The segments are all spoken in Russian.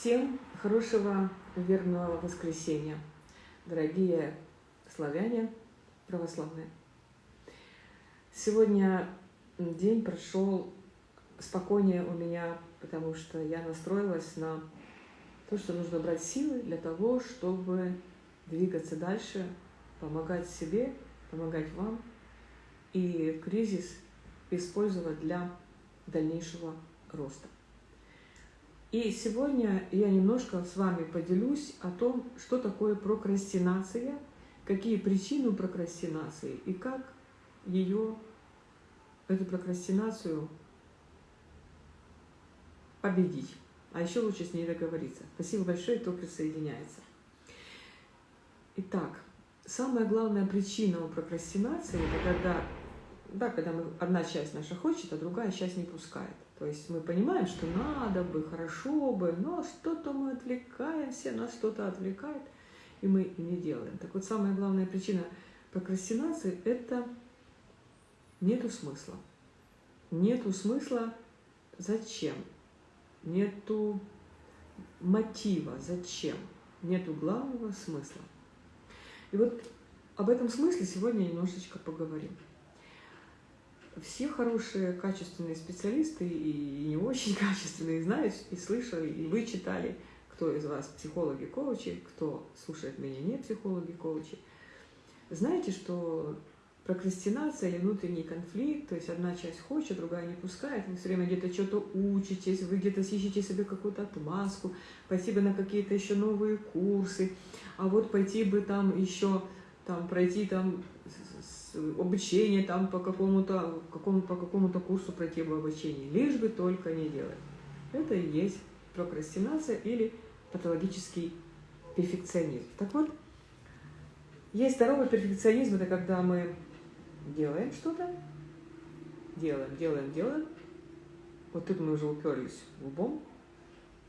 Всем хорошего верного воскресенья, дорогие славяне православные. Сегодня день прошел спокойнее у меня, потому что я настроилась на то, что нужно брать силы для того, чтобы двигаться дальше, помогать себе, помогать вам и кризис использовать для дальнейшего роста. И сегодня я немножко с вами поделюсь о том, что такое прокрастинация, какие причины прокрастинации и как ее, эту прокрастинацию победить. А еще лучше с ней договориться. Спасибо большое, кто присоединяется. Итак, самая главная причина у прокрастинации, это когда, да, когда мы, одна часть наша хочет, а другая часть не пускает. То есть мы понимаем, что надо бы, хорошо бы, но что-то мы отвлекаемся, нас что-то отвлекает, и мы не делаем. Так вот, самая главная причина прокрастинации – это нету смысла. Нету смысла зачем? Нету мотива зачем? Нету главного смысла. И вот об этом смысле сегодня немножечко поговорим все хорошие, качественные специалисты и не очень качественные знают и слышали, и вы читали, кто из вас психологи, коучи, кто слушает меня не психологи, коучи. Знаете, что прокрастинация или внутренний конфликт, то есть одна часть хочет, другая не пускает, вы все время где-то что-то учитесь, вы где-то ищете себе какую-то отмазку, пойти бы на какие-то еще новые курсы, а вот пойти бы там еще, там, пройти там обучение там по какому-то какому, по какому-то курсу пройти бы обучение, лишь бы только не делать. Это и есть прокрастинация или патологический перфекционизм. Так вот, есть здоровый перфекционизм, это когда мы делаем что-то, делаем, делаем, делаем, вот тут мы уже уперлись лбом,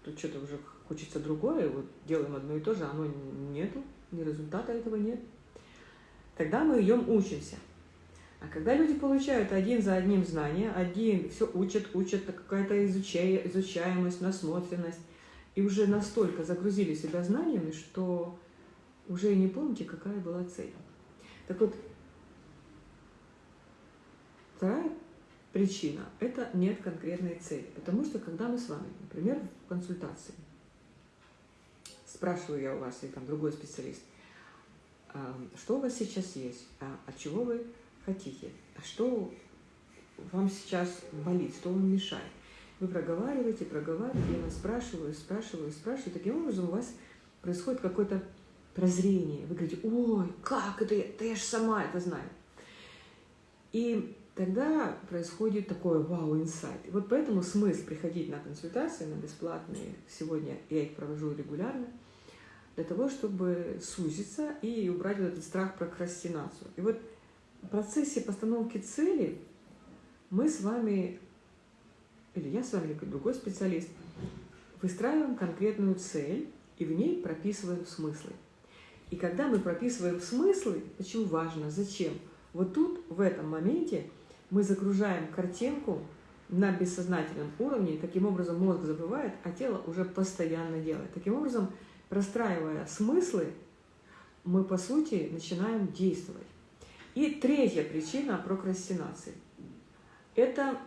тут что-то уже хочется другое, вот делаем одно и то же, оно нету, ни результата этого нет. Тогда мы ее учимся. А когда люди получают один за одним знания, один все учат, учат, какая-то изучаемость, насмотренность, и уже настолько загрузили себя знаниями, что уже не помните, какая была цель. Так вот, вторая причина – это нет конкретной цели. Потому что, когда мы с вами, например, в консультации, спрашиваю я у вас, или там другой специалист, что у вас сейчас есть, а от чего вы хотите, а что вам сейчас болит, что вам мешает. Вы проговариваете, проговариваете, я вас спрашиваю, спрашиваю, спрашиваю. Таким образом у вас происходит какое-то прозрение. Вы говорите, ой, как это, да я же сама это знаю. И тогда происходит такой вау-инсайт. Вот поэтому смысл приходить на консультации, на бесплатные, сегодня я их провожу регулярно – для того, чтобы сузиться и убрать вот этот страх прокрастинацию. И вот в процессе постановки цели мы с вами, или я с вами, или другой специалист, выстраиваем конкретную цель и в ней прописываем смыслы. И когда мы прописываем смыслы, почему важно, зачем, вот тут, в этом моменте, мы загружаем картинку на бессознательном уровне, таким образом мозг забывает, а тело уже постоянно делает. Таким образом, простраивая смыслы, мы, по сути, начинаем действовать. И третья причина прокрастинации – это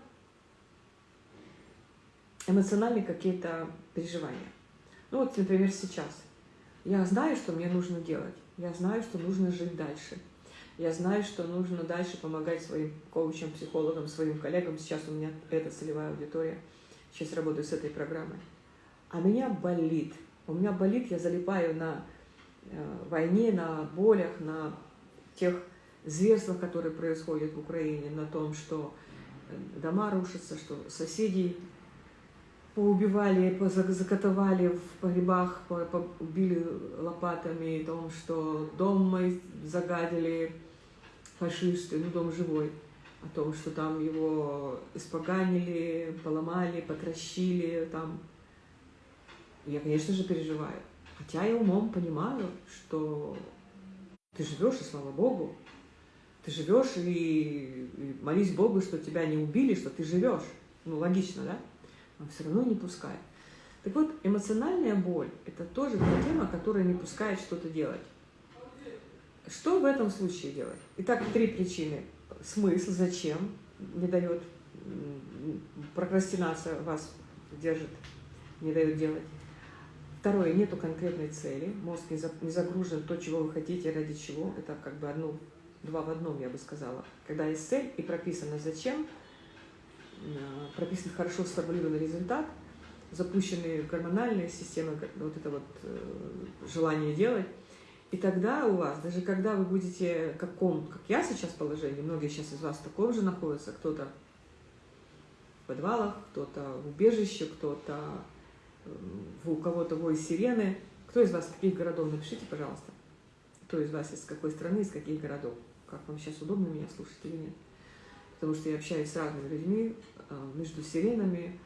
эмоциональные какие-то переживания. Ну вот, например, сейчас. Я знаю, что мне нужно делать. Я знаю, что нужно жить дальше. Я знаю, что нужно дальше помогать своим коучам, психологам, своим коллегам. Сейчас у меня эта целевая аудитория. Сейчас работаю с этой программой. А меня болит – у меня болит, я залипаю на э, войне, на болях, на тех зверствах, которые происходят в Украине, на том, что э, дома рушатся, что соседей поубивали, закатывали в погребах, убили лопатами, о том, что дом мой загадили фашисты, ну дом живой, о том, что там его испоганили, поломали, потращили, там я, конечно же, переживаю. Хотя я умом понимаю, что ты живешь, и слава Богу, ты живешь, и, и молись Богу, что тебя не убили, что ты живешь. Ну, логично, да? Но все равно не пускай. Так вот, эмоциональная боль – это тоже тема, которая не пускает что-то делать. Что в этом случае делать? Итак, три причины. Смысл, зачем не дает, прокрастинация вас держит, не дает делать. Второе, нету конкретной цели, мозг не загружен то, чего вы хотите, ради чего. Это как бы одно, два в одном, я бы сказала. Когда есть цель и прописано зачем, э, прописан хорошо сформулированный результат, запущены гормональные системы, вот это вот э, желание делать, и тогда у вас, даже когда вы будете, каком, как я сейчас положении, многие сейчас из вас в таком же находятся, кто-то в подвалах, кто-то в убежище, кто-то у кого-то вой сирены. Кто из вас из каких городов? Напишите, пожалуйста. Кто из вас из какой страны, из каких городов? Как вам сейчас удобно меня слушать или нет? Потому что я общаюсь с разными людьми, а, между сиренами.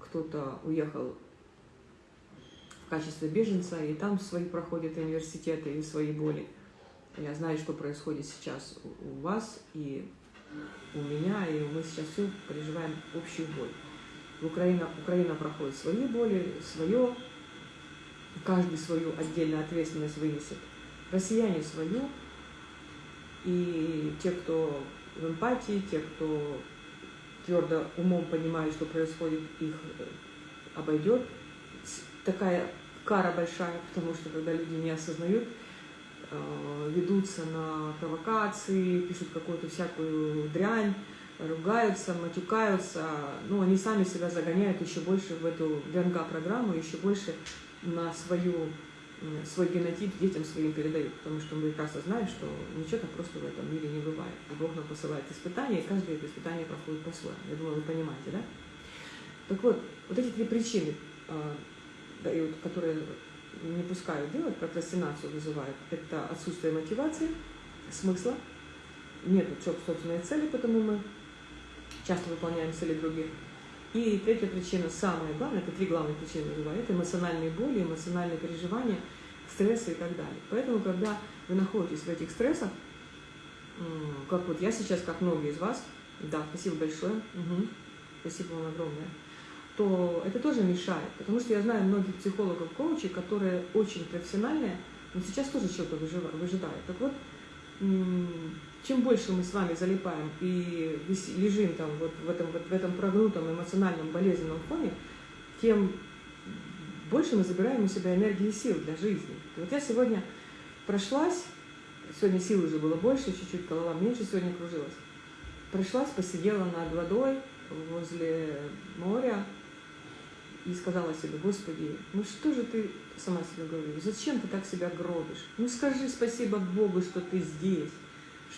Кто-то уехал в качестве беженца, и там свои проходят университеты и свои боли. Я знаю, что происходит сейчас у вас и у меня, и мы сейчас все переживаем общую боль. Украина, Украина проходит свои боли, свое, каждый свою отдельную ответственность вынесет. Россияне свою, и те, кто в эмпатии, те, кто твердо умом понимает, что происходит, их э, обойдет. Такая кара большая, потому что когда люди не осознают, э, ведутся на провокации, пишут какую-то всякую дрянь, ругаются, матюкаются, ну, они сами себя загоняют еще больше в эту ДНК-программу, еще больше на свою, свой генотип детям своим передают, потому что мы прекрасно знаем, что ничего так просто в этом мире не бывает. И Бог нам посылает испытания, и каждое это испытание проходит по-своему. Я думаю, вы понимаете, да? Так вот, вот эти три причины, а, которые не пускают делать, прокрастинацию вызывают, это отсутствие мотивации, смысла, нет собственной цели, потому мы часто выполняем цели других. И третья причина, самая главная, это три главные причины называю, это эмоциональные боли, эмоциональные переживания, стрессы и так далее. Поэтому, когда вы находитесь в этих стрессах, как вот я сейчас, как многие из вас, да, спасибо большое, угу, спасибо вам огромное, то это тоже мешает, потому что я знаю многих психологов, коучей, которые очень профессиональные, но сейчас тоже что-то выжидают. Так вот, чем больше мы с вами залипаем и лежим там вот в этом, вот в этом прогнутом эмоциональном болезненном фоне, тем больше мы забираем у себя энергии и сил для жизни. Вот я сегодня прошлась, сегодня сил уже было больше, чуть-чуть голова меньше сегодня кружилась, прошлась, посидела над водой возле моря и сказала себе, Господи, ну что же ты, сама себе говорю, зачем ты так себя гробишь? Ну скажи спасибо Богу, что ты здесь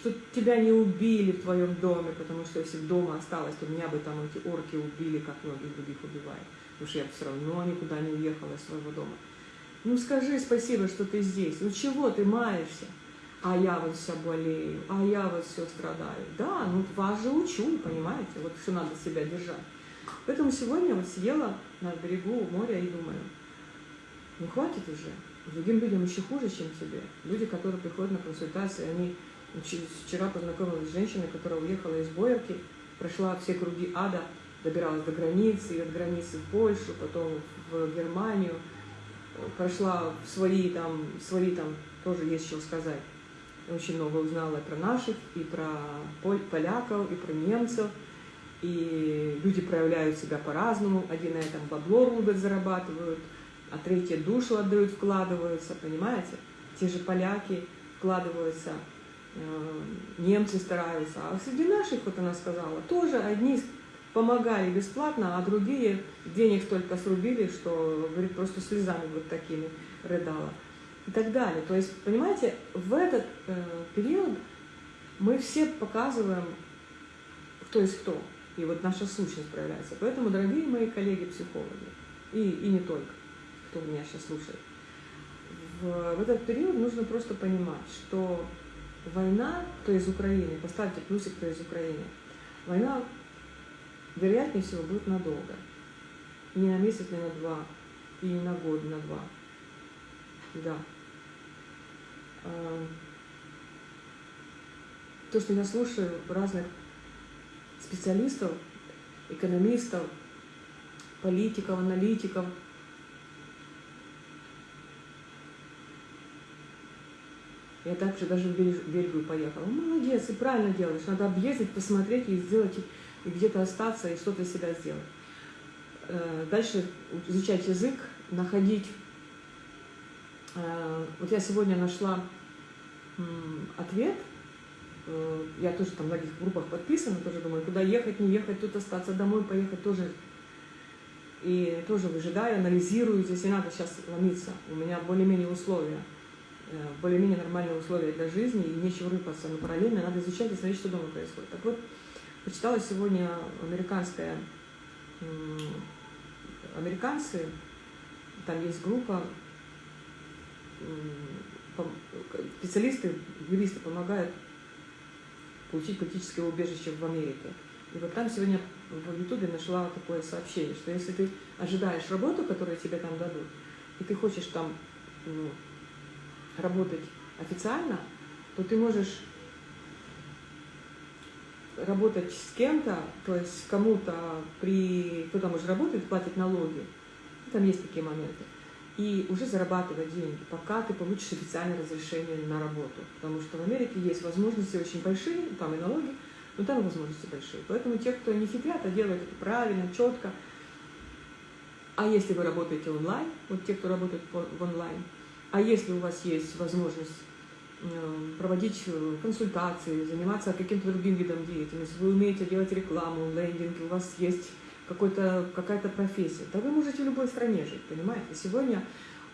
что тебя не убили в твоем доме, потому что если дома осталось, то меня бы там эти орки убили, как многих других убивают. Потому что я бы все равно никуда не уехала из своего дома. Ну скажи спасибо, что ты здесь. Ну чего ты маешься? А я вот вся болею, а я вот все страдаю. Да, ну вас же учу, понимаете, вот что надо себя держать. Поэтому сегодня вот сидела на берегу моря и думаю, ну хватит уже. Другим людям еще хуже, чем тебе. Люди, которые приходят на консультации, они Вчера познакомилась с женщиной, которая уехала из Боярки, прошла все круги ада, добиралась до границы, и от границы в Польшу, потом в Германию, прошла в свои там, свои там тоже есть что сказать. Очень много узнала про наших, и про поляков, и про немцев. И люди проявляют себя по-разному. Один на этом бабло рубят, зарабатывают, а третьи душу отдают, вкладываются, понимаете? Те же поляки вкладываются немцы стараются. А среди наших, вот она сказала, тоже одни помогали бесплатно, а другие денег только срубили, что, говорит, просто слезами вот такими рыдала. И так далее. То есть, понимаете, в этот э, период мы все показываем, кто есть кто. И вот наша сущность проявляется. Поэтому, дорогие мои коллеги-психологи, и, и не только, кто меня сейчас слушает, в, в этот период нужно просто понимать, что война, кто из Украины, поставьте плюсик, кто из Украины, война, вероятнее всего, будет надолго. Не на месяц, не на два, и не на год, на два. Да. А, то, что я слушаю разных специалистов, экономистов, политиков, аналитиков, Я также даже в Бельгию поехала. Молодец, и правильно делаешь. Надо объездить, посмотреть и сделать, и где-то остаться, и что-то себя сделать. Э, дальше изучать язык, находить. Э, вот я сегодня нашла ответ. Э, я тоже там в многих группах подписана, тоже думаю, куда ехать, не ехать, тут остаться, домой поехать тоже. И тоже выжидаю, анализирую, здесь не надо сейчас ломиться. У меня более-менее условия, более-менее нормальные условия для жизни, и нечего рыпаться, но параллельно надо изучать и смотреть, что дома происходит. Так вот, почитала сегодня американская американцы, там есть группа, специалисты, юристы помогают получить политическое убежище в Америке. И вот там сегодня в Ютубе нашла такое сообщение, что если ты ожидаешь работу, которую тебе там дадут, и ты хочешь там ну, работать официально, то ты можешь работать с кем-то, то есть кому-то при, кто там уже работает, платит налоги, там есть такие моменты, и уже зарабатывать деньги, пока ты получишь официальное разрешение на работу. Потому что в Америке есть возможности очень большие, там и налоги, но там возможности большие. Поэтому те, кто не хитрят, а делают это правильно, четко, а если вы работаете онлайн, вот те, кто работает в онлайн, а если у вас есть возможность Э, проводить э, консультации, заниматься каким-то другим видом деятельности, вы умеете делать рекламу, лендинг, у вас есть какая-то профессия, да вы можете в любой стране жить, понимаете? Сегодня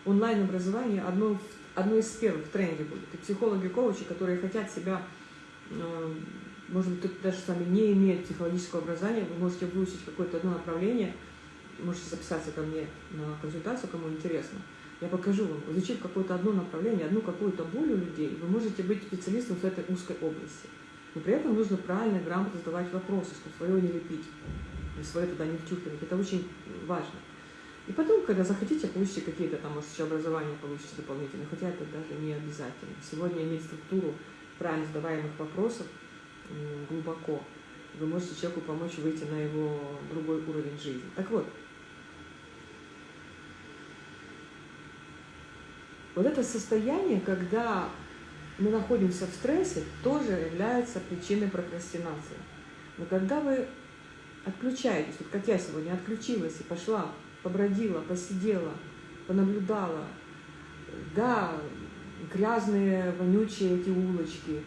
онлайн-образование одно, одно из первых в тренде будет. И психологи, коучи, которые хотят себя, э, может быть, даже сами не имеют психологического образования, вы можете выучить какое-то одно направление, можете записаться ко мне на консультацию, кому интересно – я покажу вам, изучив какое-то одно направление, одну какую-то боль у людей, вы можете быть специалистом в этой узкой области. Но при этом нужно правильно грамотно задавать вопросы, чтобы свое не лепить, и свое туда не втюхивать. Это очень важно. И потом, когда захотите, получите какие-то там, может, еще образование получите дополнительно, хотя это даже не обязательно. Сегодня иметь структуру правильно задаваемых вопросов глубоко. Вы можете человеку помочь выйти на его другой уровень жизни. Так вот, Вот это состояние, когда мы находимся в стрессе, тоже является причиной прокрастинации. Но когда вы отключаетесь, вот как я сегодня отключилась и пошла, побродила, посидела, понаблюдала, да, грязные, вонючие эти улочки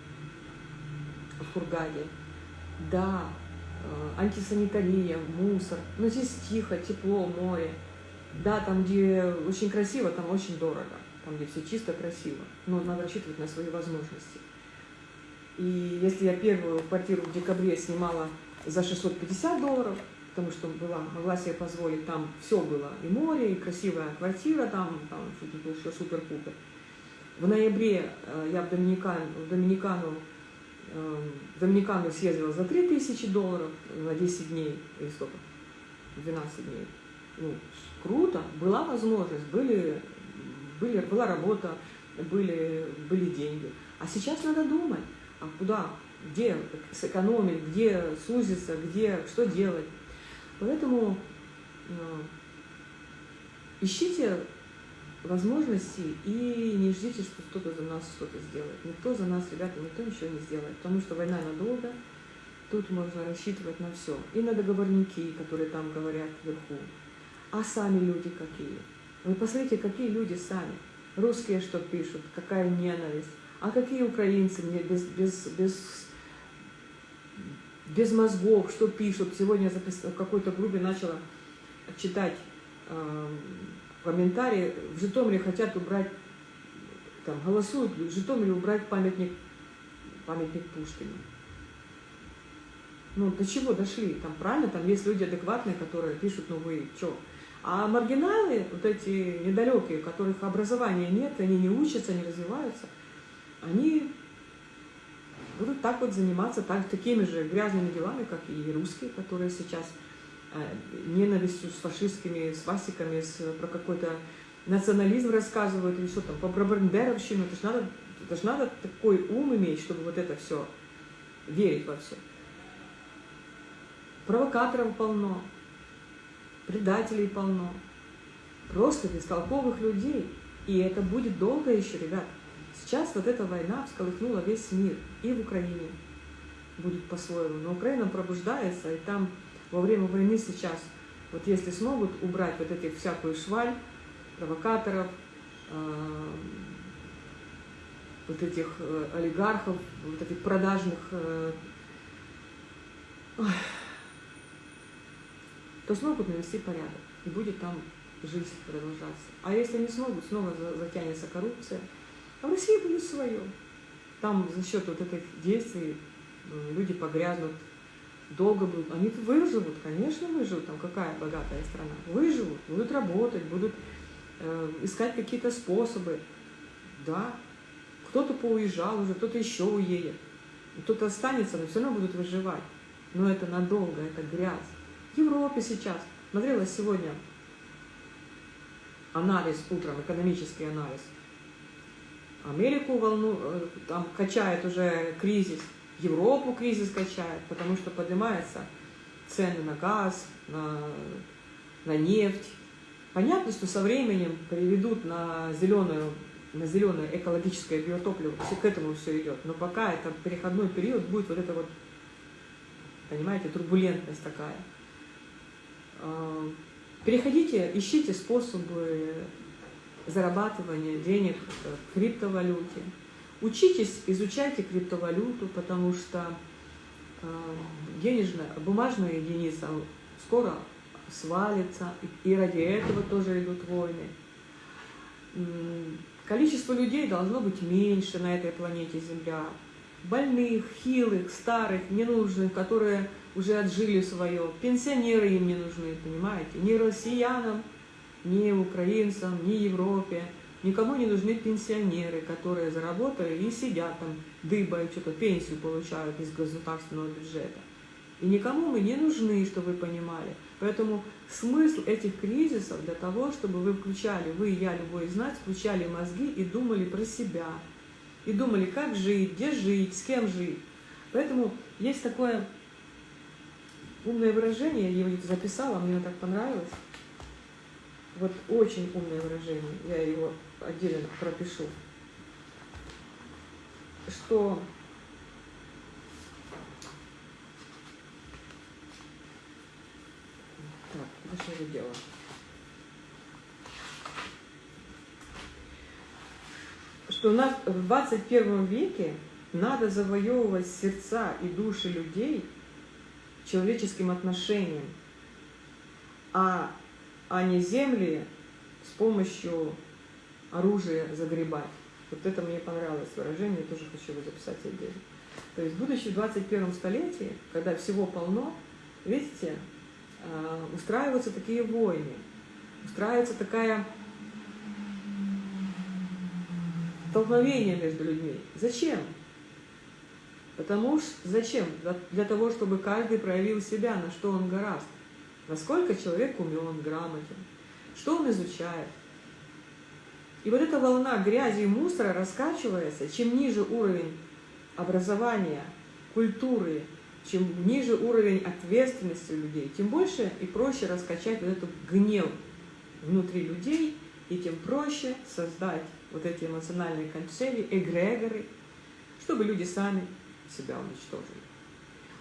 в Хургаде, да, э, антисанитария, мусор, но здесь тихо, тепло, море, да, там, где очень красиво, там очень дорого там, где все чисто, красиво. Но надо рассчитывать на свои возможности. И если я первую квартиру в декабре снимала за 650 долларов, потому что была, могла себе позволить, там все было, и море, и красивая квартира, там, там что-то было все супер-пупер. В ноябре э, я в, Доминикан, в Доминикану, э, в Доминикану съездила за 3000 долларов на 10 дней, или сколько, 12 дней. Ну, круто, была возможность, были были, была работа, были, были деньги. А сейчас надо думать, а куда, где сэкономить, где сузиться, где, что делать. Поэтому э, ищите возможности и не ждите, что кто-то за нас что-то сделает. Никто за нас, ребята, никто ничего не сделает, потому что война надолго, тут можно рассчитывать на все. И на договорники, которые там говорят вверху, а сами люди какие. Вы посмотрите, какие люди сами. Русские что пишут, какая ненависть. А какие украинцы мне без, без, без, без мозгов, что пишут. Сегодня я в какой-то группе начала читать э, комментарии. В Житомире хотят убрать, там, голосуют в Житомире убрать памятник, памятник Пушкину. Ну, до чего дошли? Там правильно, там есть люди адекватные, которые пишут, ну вы что? А маргиналы, вот эти недалекие, у которых образования нет, они не учатся, не развиваются, они будут так вот заниматься так, такими же грязными делами, как и русские, которые сейчас э, ненавистью с фашистскими свастиками, с, про какой-то национализм рассказывают, или что там, по бандеровщину. Это же надо, это ж надо такой ум иметь, чтобы вот это все, верить во все. Провокаторов полно предателей полно, просто бестолковых людей. И это будет долго еще, ребят. Сейчас вот эта война всколыхнула весь мир. И в Украине будет по-своему. Но Украина пробуждается, и там во время войны сейчас, вот если смогут убрать вот этих всякую шваль, провокаторов, э, вот этих э, олигархов, вот этих продажных, э, то смогут навести порядок, и будет там жизнь продолжаться. А если не смогут, снова затянется коррупция, а в России будет свое. Там за счет вот этих действий люди погрязнут, долго будут. Они выживут, конечно, выживут. Там какая богатая страна. Выживут, будут работать, будут э, искать какие-то способы. Да, кто-то поуезжал уже, кто-то еще уедет. Кто-то останется, но все равно будут выживать. Но это надолго, это грязь. В Европе сейчас, смотрела сегодня анализ утром, экономический анализ. Америку волну, э, там качает уже кризис, Европу кризис качает, потому что поднимаются цены на газ, на, на нефть. Понятно, что со временем приведут на зеленую на зеленое экологическое биотопливо, к этому все идет. Но пока это переходной период, будет вот эта вот, понимаете, турбулентность такая. А, переходите, ищите способы зарабатывания денег в криптовалюте. Учитесь, изучайте криптовалюту, потому что э, денежная, бумажная единица скоро свалится, и ради этого тоже идут войны. Количество людей должно быть меньше на этой планете Земля. Больных, хилых, старых, ненужных, которые уже отжили свое. Пенсионеры им не нужны, понимаете? Ни россиянам, ни украинцам, ни Европе. Никому не нужны пенсионеры, которые заработали и сидят там, дыбают, что-то пенсию получают из государственного бюджета. И никому мы не нужны, чтобы вы понимали. Поэтому смысл этих кризисов для того, чтобы вы включали, вы, я, любой из нас, включали мозги и думали про себя. И думали, как жить, где жить, с кем жить. Поэтому есть такое умное выражение, я его записала, мне оно так понравилось. Вот очень умное выражение, я его отдельно пропишу. Что Так, что я делала? Что у нас в 21 веке надо завоевывать сердца и души людей человеческим отношением, а, а не земли с помощью оружия загребать. Вот это мне понравилось выражение, я тоже хочу его записать отдельно. То есть, будучи в 21 столетии, когда всего полно, видите, а, устраиваются такие войны, устраивается такая столкновение между людьми. Зачем? Потому что зачем? Для того, чтобы каждый проявил себя, на что он гораст. Насколько человек умен, грамотен, что он изучает. И вот эта волна грязи и мусора раскачивается, чем ниже уровень образования, культуры, чем ниже уровень ответственности людей, тем больше и проще раскачать вот этот гнев внутри людей, и тем проще создать вот эти эмоциональные качели, эгрегоры, чтобы люди сами себя уничтожили.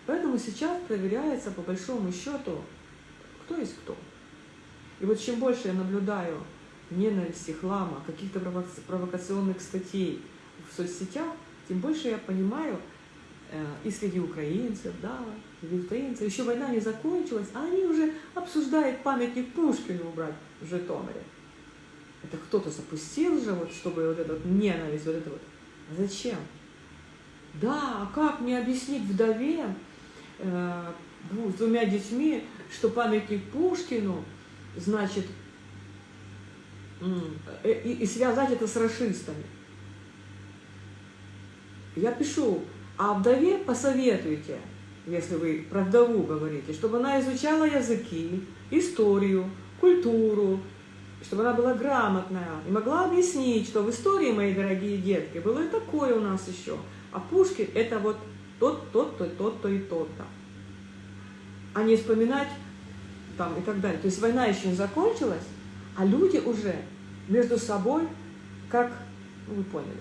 Поэтому сейчас проверяется по большому счету, кто есть кто. И вот чем больше я наблюдаю ненависти, хлама, каких-то провокационных статей в соцсетях, тем больше я понимаю, Э, и среди украинцев, да, среди украинцев. Еще война не закончилась, а они уже обсуждают памятник Пушкину убрать в Житомире. Это кто-то запустил же, вот, чтобы вот эту ненависть, вот это вот. А зачем? Да, а как мне объяснить вдове э, с двумя детьми, что памятник Пушкину, значит, э, и, и связать это с расистами? Я пишу, а вдове посоветуйте, если вы про вдову говорите, чтобы она изучала языки, историю, культуру, чтобы она была грамотная и могла объяснить, что в истории, мои дорогие детки, было и такое у нас еще. А Пушкин это вот тот, тот-то, тот-то и тот-то. А не вспоминать там и так далее. То есть война еще не закончилась, а люди уже между собой, как, ну, вы поняли,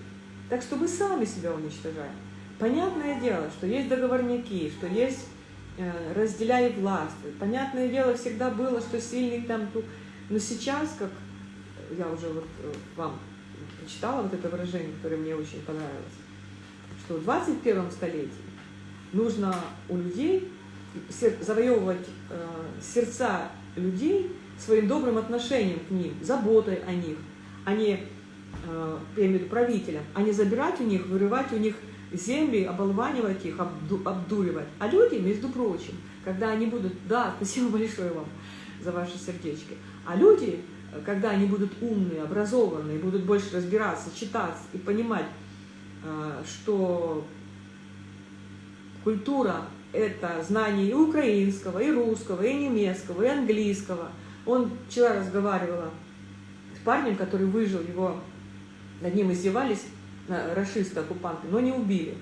Так что мы сами себя уничтожаем. Понятное дело, что есть договорники, что есть э, разделяй власть. Понятное дело, всегда было, что сильный там... Но сейчас, как я уже вот э, вам прочитала вот это выражение, которое мне очень понравилось, что в 21 столетии нужно у людей завоевывать э, сердца людей своим добрым отношением к ним, заботой о них, а не, э, я имею в виду правителям, а не забирать у них, вырывать у них земли, оболванивать их, обду, обдуривать. А люди, между прочим, когда они будут, да, спасибо большое вам за ваши сердечки, а люди, когда они будут умные, образованные, будут больше разбираться, читать и понимать, э, что культура – это знание и украинского, и русского, и немецкого, и английского. Он вчера разговаривала с парнем, который выжил, его над ним издевались, расисты, оккупанты, но не убили.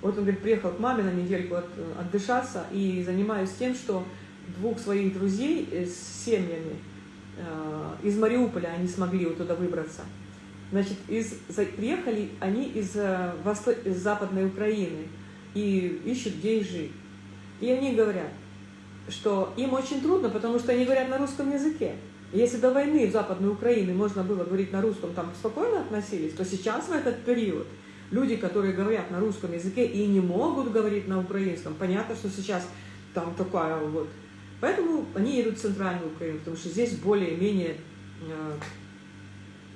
Вот он, говорит, приехал к маме на недельку от, отдышаться и занимаюсь тем, что двух своих друзей с семьями э, из Мариуполя они смогли вот туда выбраться. Значит, из, приехали они из, э, из Западной Украины и ищут, где жить. И они говорят, что им очень трудно, потому что они говорят на русском языке. Если до войны в Западной Украине можно было говорить на русском, там спокойно относились, то сейчас в этот период люди, которые говорят на русском языке и не могут говорить на украинском, понятно, что сейчас там такая вот. Поэтому они едут в Центральную Украину, потому что здесь более-менее э,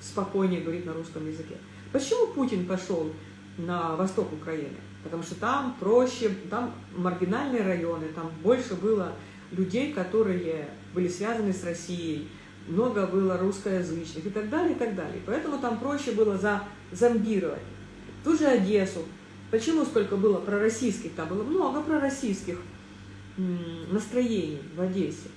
спокойнее говорить на русском языке. Почему Путин пошел на восток Украины? Потому что там проще, там маргинальные районы, там больше было людей, которые были связаны с Россией, много было русскоязычных и так далее, и так далее. Поэтому там проще было за, зомбировать. Ту же Одессу. Почему столько было пророссийских? Там было много пророссийских настроений в Одессе.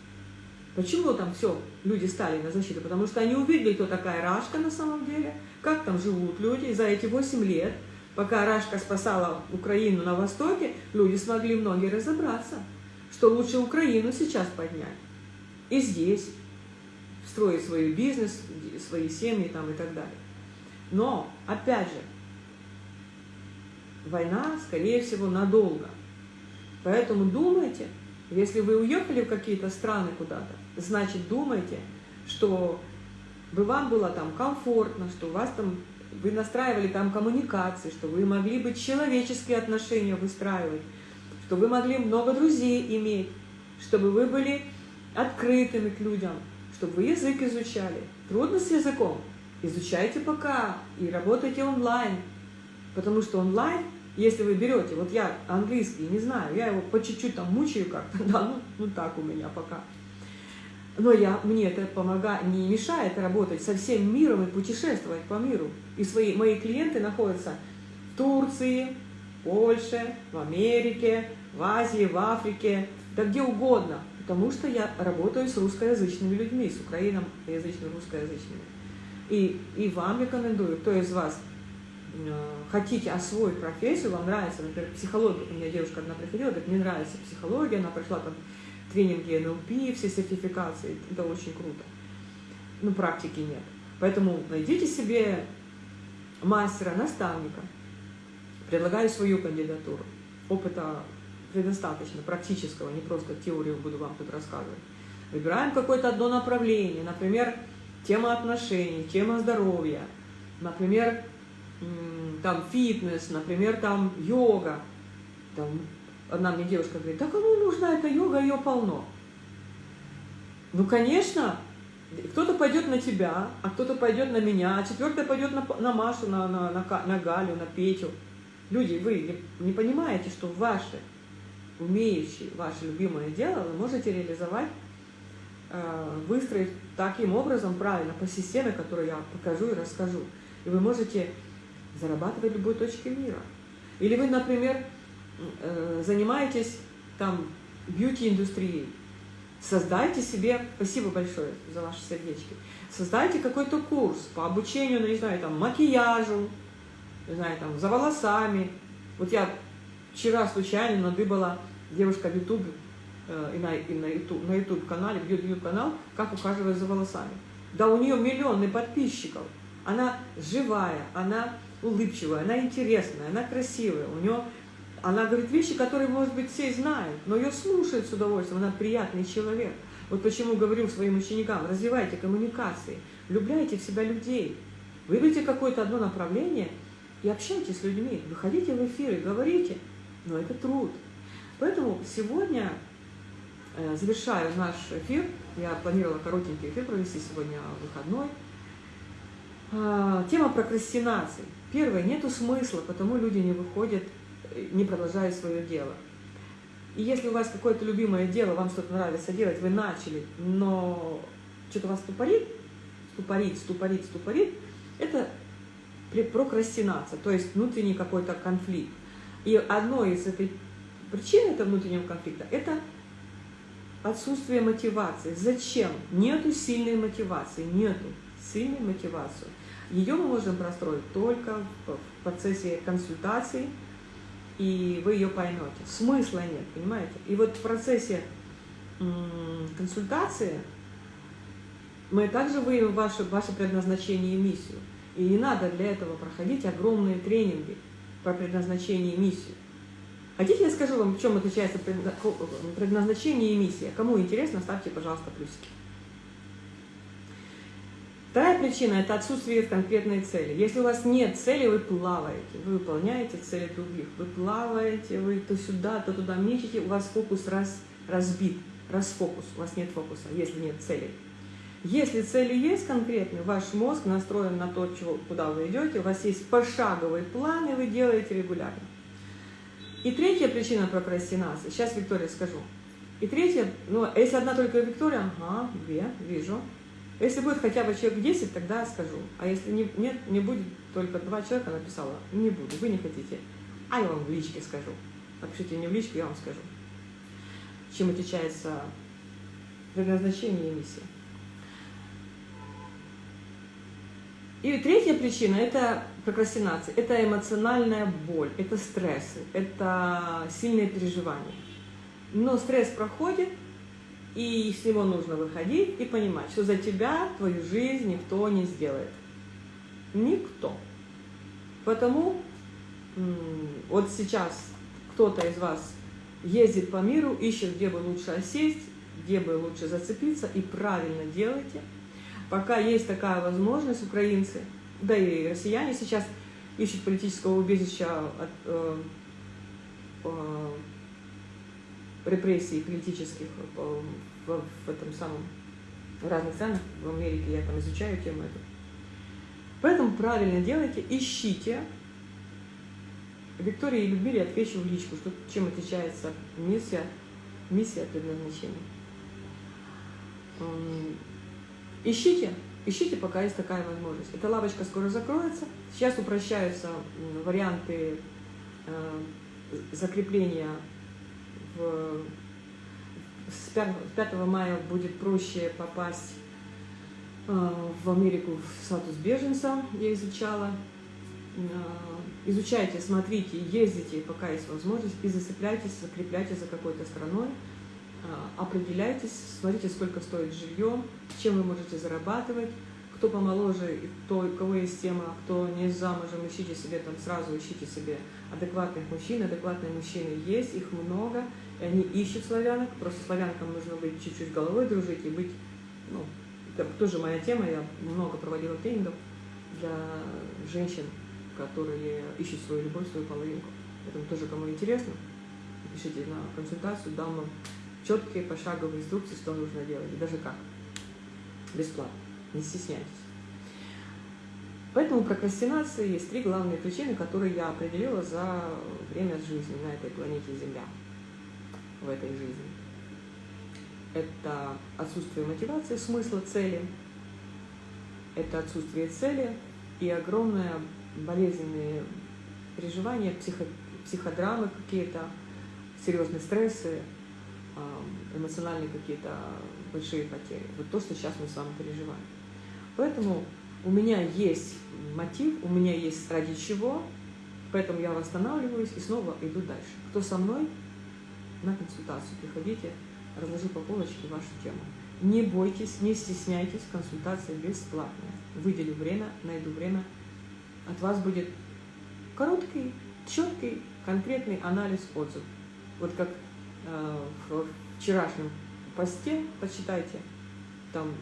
Почему там все, люди стали на защиту? Потому что они увидели, кто такая Рашка на самом деле, как там живут люди. И за эти 8 лет, пока Рашка спасала Украину на Востоке, люди смогли многие разобраться, что лучше Украину сейчас поднять. И здесь строить свой бизнес, свои семьи там и так далее. Но, опять же, война, скорее всего, надолго. Поэтому думайте, если вы уехали в какие-то страны куда-то, значит думайте, что бы вам было там комфортно, что у вас там, вы настраивали там коммуникации, что вы могли бы человеческие отношения выстраивать, что вы могли много друзей иметь, чтобы вы были открытыми к людям, чтобы вы язык изучали. Трудно с языком? Изучайте пока и работайте онлайн. Потому что онлайн, если вы берете, вот я английский не знаю, я его по чуть-чуть там мучаю как-то, да, ну, ну так у меня пока. Но я, мне это помогает, не мешает работать со всем миром и путешествовать по миру. И свои, мои клиенты находятся в Турции, Польше, в Америке, в Азии, в Африке, да где угодно потому что я работаю с русскоязычными людьми, с украиноязычными, русскоязычными. И, и вам рекомендую, кто из вас хотите освоить профессию, вам нравится, например, психология, у меня девушка одна приходила, говорит, мне нравится психология, она прошла там тренинги НЛП, все сертификации, это очень круто. Но практики нет. Поэтому найдите себе мастера, наставника, предлагаю свою кандидатуру. Опыта предостаточно практического, не просто теорию буду вам тут рассказывать. Выбираем какое-то одно направление, например, тема отношений, тема здоровья, например, там фитнес, например, там йога. Там, одна мне девушка говорит, да кому нужна эта йога, ее полно. Ну, конечно, кто-то пойдет на тебя, а кто-то пойдет на меня, а четвертый пойдет на, на Машу, на, на, на, на Галю, на Петю. Люди, вы не, не понимаете, что ваши умеющий ваше любимое дело, вы можете реализовать, э, выстроить таким образом правильно, по системе, которую я покажу и расскажу. И вы можете зарабатывать в любой точке мира. Или вы, например, э, занимаетесь там бьюти-индустрией, создайте себе, спасибо большое за ваши сердечки, создайте какой-то курс по обучению, ну, не знаю, там, макияжу, не знаю, там, за волосами. Вот я вчера случайно надыбала девушка в YouTube э, и на, и на YouTube, на YouTube канале, в YouTube канал, как ухаживать за волосами. Да у нее миллионы подписчиков. Она живая, она улыбчивая, она интересная, она красивая. У нее она говорит вещи, которые, может быть, все знают, но ее слушают с удовольствием, она приятный человек. Вот почему говорю своим ученикам, развивайте коммуникации, влюбляйте в себя людей, выберите какое-то одно направление и общайтесь с людьми, выходите в эфиры, говорите, но это труд. Поэтому сегодня, э, завершаю наш эфир, я планировала коротенький эфир провести сегодня выходной, тема прокрастинации. Первое, нету смысла, потому люди не выходят не продолжая свое дело. И если у вас какое-то любимое дело, вам что-то нравится делать, вы начали, но что-то вас ступорит, ступорит, ступорит, ступорит, это прокрастинация, то есть внутренний какой-то конфликт. И одной из этой причин этого внутреннего конфликта – это отсутствие мотивации. Зачем? Нету сильной мотивации, нету сильной мотивации. Ее мы можем простроить только в процессе консультации, и вы ее поймете. Смысла нет, понимаете? И вот в процессе консультации мы также выявим ваше, ваше предназначение и миссию. И не надо для этого проходить огромные тренинги про предназначение и миссию. Хотите, я скажу вам, в чем отличается предназначение и миссия? Кому интересно, ставьте, пожалуйста, плюсики. Вторая причина – это отсутствие конкретной цели. Если у вас нет цели, вы плаваете, вы выполняете цели других, вы плаваете, вы то сюда, то туда мечете, у вас фокус раз, разбит, расфокус, у вас нет фокуса, если нет цели. Если цели есть конкретные, ваш мозг настроен на то, чего, куда вы идете, у вас есть пошаговый план, и вы делаете регулярно. И третья причина прокрастинации, сейчас Виктория скажу. И третья, ну, если одна только Виктория, ага, две, вижу, если будет хотя бы человек 10, тогда скажу. А если не, нет, не будет только два человека написала, не буду, вы не хотите. А я вам в личке скажу. Напишите мне в личку, я вам скажу. Чем отличается предназначение и миссия. И третья причина – это прокрастинация, это эмоциональная боль, это стрессы, это сильные переживания. Но стресс проходит, и с него нужно выходить и понимать, что за тебя твою жизнь никто не сделает. Никто. Потому вот сейчас кто-то из вас ездит по миру, ищет, где бы лучше осесть, где бы лучше зацепиться, и правильно делайте. Пока есть такая возможность, украинцы, да и россияне сейчас ищут политического убежища от э, э, репрессий политических в, в, в этом самом в разных странах, в Америке я там изучаю тему эту. Поэтому правильно делайте, ищите. Виктория и Людмиле отвечу в личку, что, чем отличается миссия, миссия предназначения. Ищите, ищите, пока есть такая возможность. Эта лавочка скоро закроется. Сейчас упрощаются варианты э, закрепления в, с 5, 5 мая будет проще попасть э, в Америку в статус беженца, я изучала. Э, изучайте, смотрите, ездите, пока есть возможность, и зацепляйтесь, закрепляйтесь за какой-то страной, определяйтесь, смотрите, сколько стоит жилье, чем вы можете зарабатывать, кто помоложе, кто, у кого есть тема, кто не замужем, ищите себе там сразу, ищите себе адекватных мужчин. Адекватные мужчины есть, их много, и они ищут славянок. Просто славянкам нужно быть чуть-чуть головой дружить и быть, ну, это тоже моя тема, я много проводила тренингов для женщин, которые ищут свою любовь, свою половинку. Поэтому тоже, кому интересно, пишите на консультацию, дам вам четкие пошаговые инструкции, что нужно делать, и даже как. Бесплатно не стесняйтесь. Поэтому прокрастинация есть три главные причины, которые я определила за время жизни на этой планете Земля, в этой жизни. Это отсутствие мотивации, смысла, цели, это отсутствие цели и огромное болезненные переживания, психо, психодрамы какие-то, серьезные стрессы, эмоциональные какие-то большие потери. Вот то, что сейчас мы с вами переживаем. Поэтому у меня есть мотив, у меня есть ради чего, поэтому я восстанавливаюсь и снова иду дальше. Кто со мной на консультацию, приходите, разложу по полочке вашу тему. Не бойтесь, не стесняйтесь, консультация бесплатная. Выделю время, найду время. От вас будет короткий, четкий, конкретный анализ, отзыв. Вот как в вчерашнем посте, почитайте, там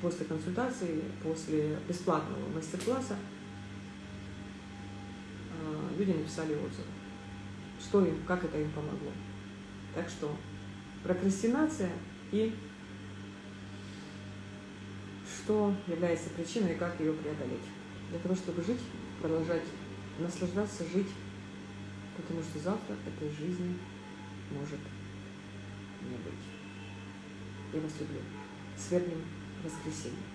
после консультации, после бесплатного мастер-класса э, люди написали отзывы, что им, как это им помогло. Так что прокрастинация и что является причиной и как ее преодолеть. Для того, чтобы жить, продолжать наслаждаться, жить, потому что завтра этой жизни может не быть. Я вас люблю. С верным воскресеньем.